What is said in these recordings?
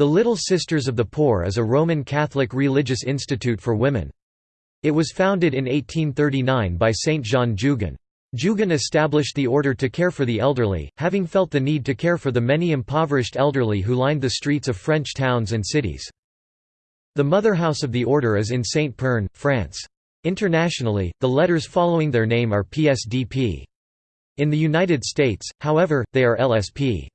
The Little Sisters of the Poor is a Roman Catholic religious institute for women. It was founded in 1839 by Saint Jeanne Jugan. Jugan established the order to care for the elderly, having felt the need to care for the many impoverished elderly who lined the streets of French towns and cities. The mother house of the order is in Saint-Pern, France. Internationally, the letters following their name are PSDP. In the United States, however, they are LSP.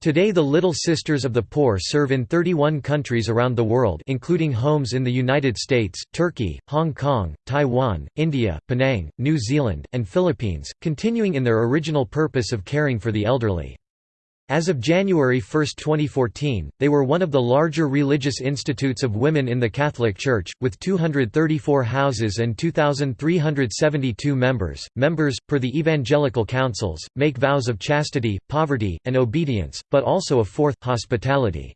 Today the Little Sisters of the Poor serve in 31 countries around the world including homes in the United States, Turkey, Hong Kong, Taiwan, India, Penang, New Zealand, and Philippines, continuing in their original purpose of caring for the elderly. As of January 1, 2014, they were one of the larger religious institutes of women in the Catholic Church, with 234 houses and 2,372 members. Members, per the evangelical counsels, make vows of chastity, poverty, and obedience, but also a fourth, hospitality.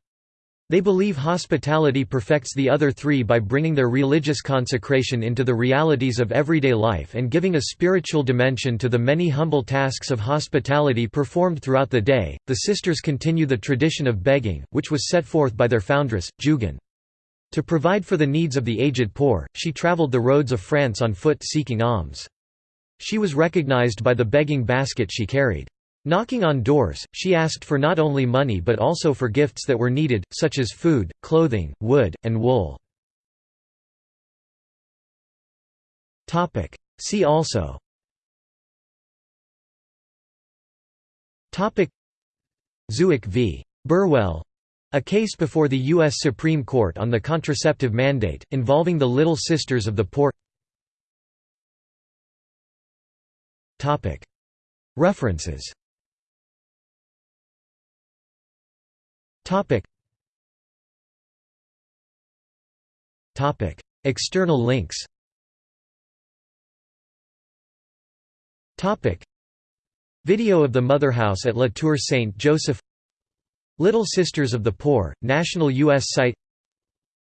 They believe hospitality perfects the other three by bringing their religious consecration into the realities of everyday life and giving a spiritual dimension to the many humble tasks of hospitality performed throughout the day. The sisters continue the tradition of begging, which was set forth by their foundress, Jugan. To provide for the needs of the aged poor, she traveled the roads of France on foot seeking alms. She was recognized by the begging basket she carried. Knocking on doors, she asked for not only money but also for gifts that were needed, such as food, clothing, wood, and wool. See also Zubik v. Burwell a case before the U.S. Supreme Court on the contraceptive mandate, involving the Little Sisters of the Poor References External links Topic. Video of the Mother House at La Tour Saint Joseph Little Sisters of the Poor, national U.S. site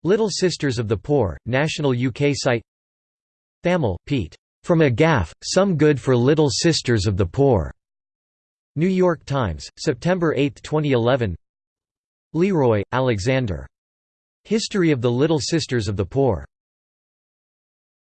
Little Sisters of the Poor, national UK site Thamel, Pete. From a Gaff, Some Good for Little Sisters of the Poor. New York Times, September 8, 2011 Leroy, Alexander. History of the Little Sisters of the Poor.